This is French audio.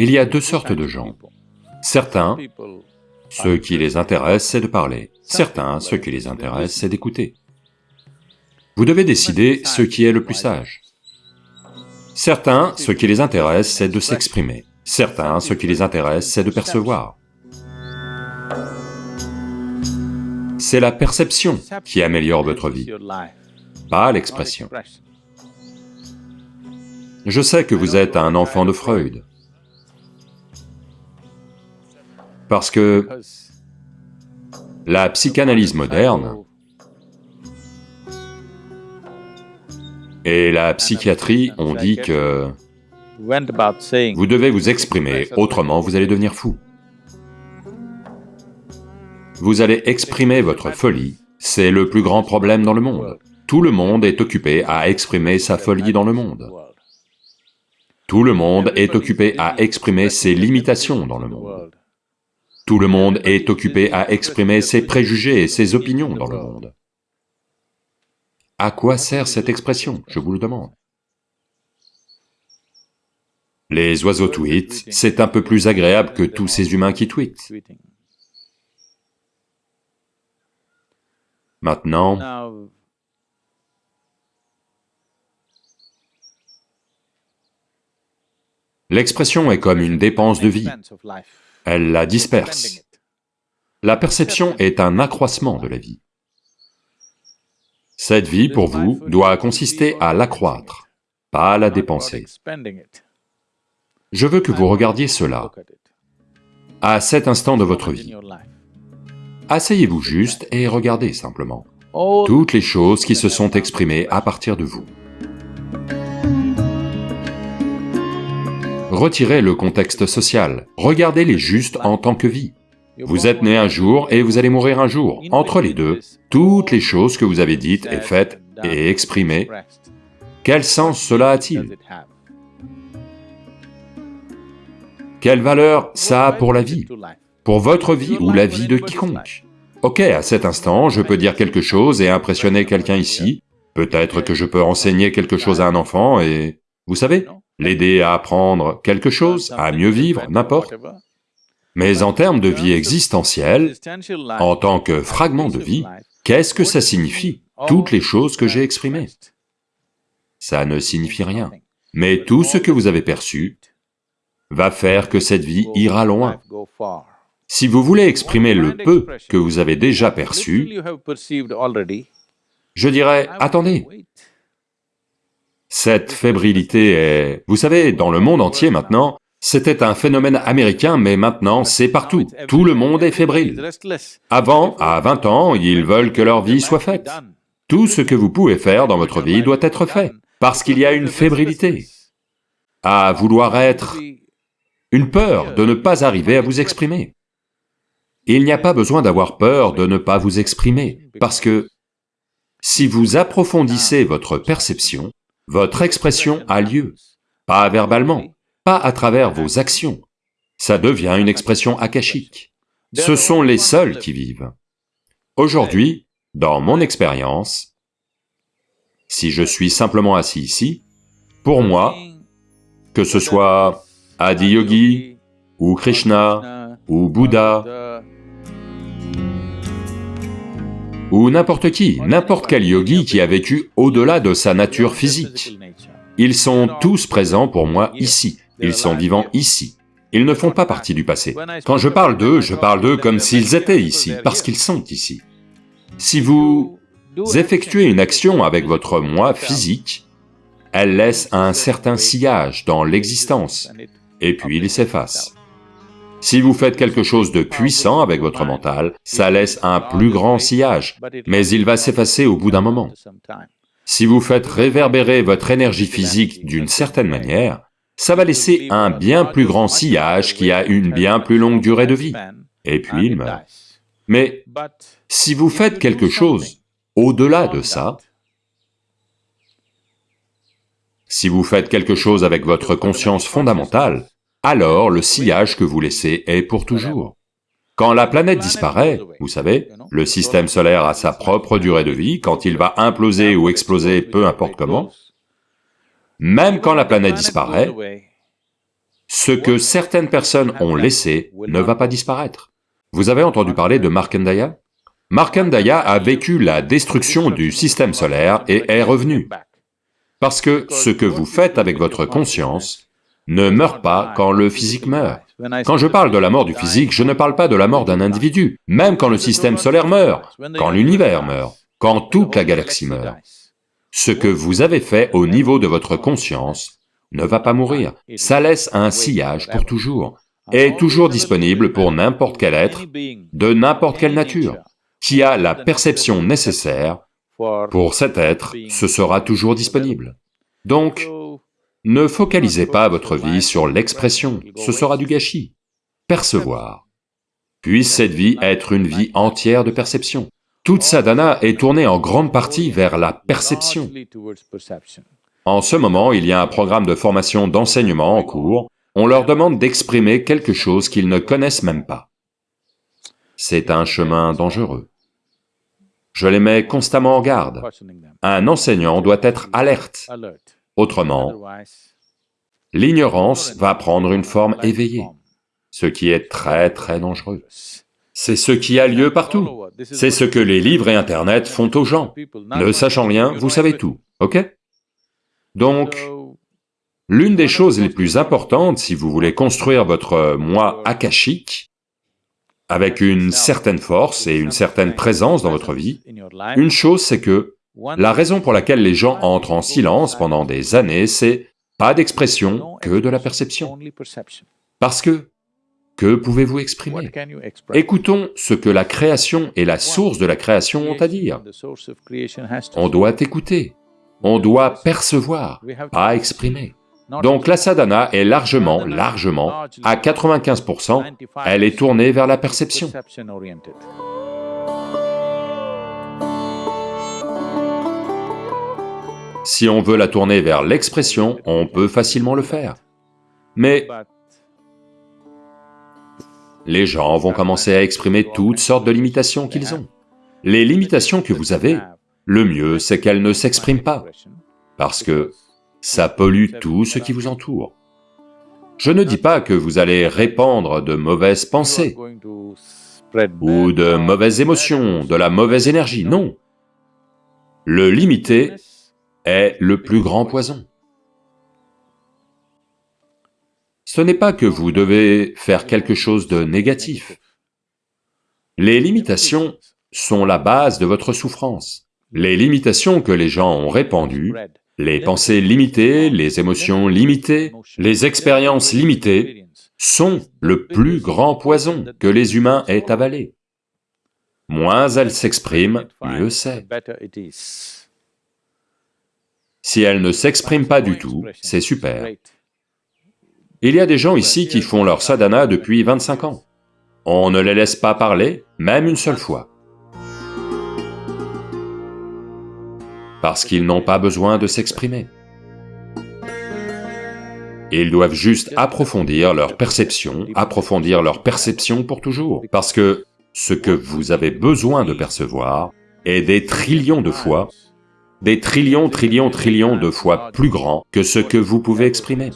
Il y a deux sortes de gens. Certains, ce qui les intéresse, c'est de parler. Certains, ce qui les intéresse, c'est d'écouter. Vous devez décider ce qui est le plus sage. Certains, ce qui les intéresse, c'est de s'exprimer. Certains, ce qui les intéresse, c'est de percevoir. C'est la perception qui améliore votre vie, pas l'expression. Je sais que vous êtes un enfant de Freud, parce que la psychanalyse moderne et la psychiatrie ont dit que vous devez vous exprimer, autrement vous allez devenir fou. Vous allez exprimer votre folie, c'est le plus grand problème dans le monde. Tout le monde est occupé à exprimer sa folie dans le monde. Tout le monde est occupé à exprimer ses limitations dans le monde. Tout le monde est occupé à exprimer ses préjugés et ses opinions dans le monde. À quoi sert cette expression, je vous le demande Les oiseaux tweetent, c'est un peu plus agréable que tous ces humains qui tweetent. Maintenant, l'expression est comme une dépense de vie elle la disperse. La perception est un accroissement de la vie. Cette vie, pour vous, doit consister à l'accroître, pas à la dépenser. Je veux que vous regardiez cela à cet instant de votre vie. Asseyez-vous juste et regardez simplement toutes les choses qui se sont exprimées à partir de vous. Retirez le contexte social, regardez-les juste en tant que vie. Vous êtes né un jour et vous allez mourir un jour. Entre les deux, toutes les choses que vous avez dites et faites et exprimées, quel sens cela a-t-il? Quelle valeur ça a pour la vie? Pour votre vie ou la vie de quiconque? Ok, à cet instant, je peux dire quelque chose et impressionner quelqu'un ici, peut-être que je peux enseigner quelque chose à un enfant et... Vous savez, l'aider à apprendre quelque chose, à mieux vivre, n'importe. Mais en termes de vie existentielle, en tant que fragment de vie, qu'est-ce que ça signifie, toutes les choses que j'ai exprimées. Ça ne signifie rien. Mais tout ce que vous avez perçu va faire que cette vie ira loin. Si vous voulez exprimer le peu que vous avez déjà perçu, je dirais, attendez, cette fébrilité est... Vous savez, dans le monde entier maintenant, c'était un phénomène américain, mais maintenant c'est partout. Tout le monde est fébrile. Avant, à 20 ans, ils veulent que leur vie soit faite. Tout ce que vous pouvez faire dans votre vie doit être fait, parce qu'il y a une fébrilité à vouloir être, une peur de ne pas arriver à vous exprimer. Il n'y a pas besoin d'avoir peur de ne pas vous exprimer, parce que si vous approfondissez votre perception, votre expression a lieu, pas verbalement, pas à travers vos actions. Ça devient une expression akashique. Ce sont les seuls qui vivent. Aujourd'hui, dans mon expérience, si je suis simplement assis ici, pour moi, que ce soit Adi Yogi, ou Krishna, ou Bouddha, ou n'importe qui, n'importe quel yogi qui a vécu au-delà de sa nature physique. Ils sont tous présents pour moi ici, ils sont vivants ici. Ils ne font pas partie du passé. Quand je parle d'eux, je parle d'eux comme s'ils étaient ici, parce qu'ils sont ici. Si vous effectuez une action avec votre moi physique, elle laisse un certain sillage dans l'existence, et puis il s'efface. Si vous faites quelque chose de puissant avec votre mental, ça laisse un plus grand sillage, mais il va s'effacer au bout d'un moment. Si vous faites réverbérer votre énergie physique d'une certaine manière, ça va laisser un bien plus grand sillage qui a une bien plus longue durée de vie, et puis il meurt. Mais si vous faites quelque chose au-delà de ça, si vous faites quelque chose avec votre conscience fondamentale, alors le sillage que vous laissez est pour toujours. Quand la planète disparaît, vous savez, le système solaire a sa propre durée de vie, quand il va imploser ou exploser, peu importe comment, même quand la planète disparaît, Ce que certaines personnes ont laissé ne va pas disparaître. Vous avez entendu parler de Markandaya Markandaya a vécu la destruction du système solaire et est revenu. Parce que ce que vous faites avec votre conscience ne meurt pas quand le physique meurt. Quand je parle de la mort du physique, je ne parle pas de la mort d'un individu, même quand le système solaire meurt, quand l'univers meurt, quand toute la galaxie meurt. Ce que vous avez fait au niveau de votre conscience ne va pas mourir, ça laisse un sillage pour toujours, est toujours disponible pour n'importe quel être, de n'importe quelle nature, qui a la perception nécessaire pour cet être, ce sera toujours disponible. Donc, ne focalisez pas votre vie sur l'expression, ce sera du gâchis. Percevoir. Puisse cette vie être une vie entière de perception. Toute sadhana est tournée en grande partie vers la perception. En ce moment, il y a un programme de formation d'enseignement en cours, on leur demande d'exprimer quelque chose qu'ils ne connaissent même pas. C'est un chemin dangereux. Je les mets constamment en garde. Un enseignant doit être alerte. Autrement, l'ignorance va prendre une forme éveillée, ce qui est très très dangereux. C'est ce qui a lieu partout. C'est ce que les livres et Internet font aux gens. Ne sachant rien, vous savez tout, ok? Donc, l'une des choses les plus importantes si vous voulez construire votre moi akashique, avec une certaine force et une certaine présence dans votre vie, une chose c'est que la raison pour laquelle les gens entrent en silence pendant des années, c'est pas d'expression que de la perception. Parce que, que pouvez-vous exprimer? Écoutons ce que la création et la source de la création ont à dire. On doit écouter, on doit percevoir, pas exprimer. Donc la sadhana est largement, largement, à 95%, elle est tournée vers la perception. Si on veut la tourner vers l'expression, on peut facilement le faire. Mais les gens vont commencer à exprimer toutes sortes de limitations qu'ils ont. Les limitations que vous avez, le mieux c'est qu'elles ne s'expriment pas, parce que ça pollue tout ce qui vous entoure. Je ne dis pas que vous allez répandre de mauvaises pensées, ou de mauvaises émotions, de la mauvaise énergie, non. Le limiter est le plus grand poison. Ce n'est pas que vous devez faire quelque chose de négatif. Les limitations sont la base de votre souffrance. Les limitations que les gens ont répandues les pensées limitées, les émotions limitées, les expériences limitées sont le plus grand poison que les humains aient avalé. Moins elles s'expriment, mieux c'est. Si elles ne s'expriment pas du tout, c'est super. Il y a des gens ici qui font leur sadhana depuis 25 ans. On ne les laisse pas parler, même une seule fois. parce qu'ils n'ont pas besoin de s'exprimer. Ils doivent juste approfondir leur perception, approfondir leur perception pour toujours, parce que ce que vous avez besoin de percevoir est des trillions de fois, des trillions, trillions, trillions de fois plus grand que ce que vous pouvez exprimer.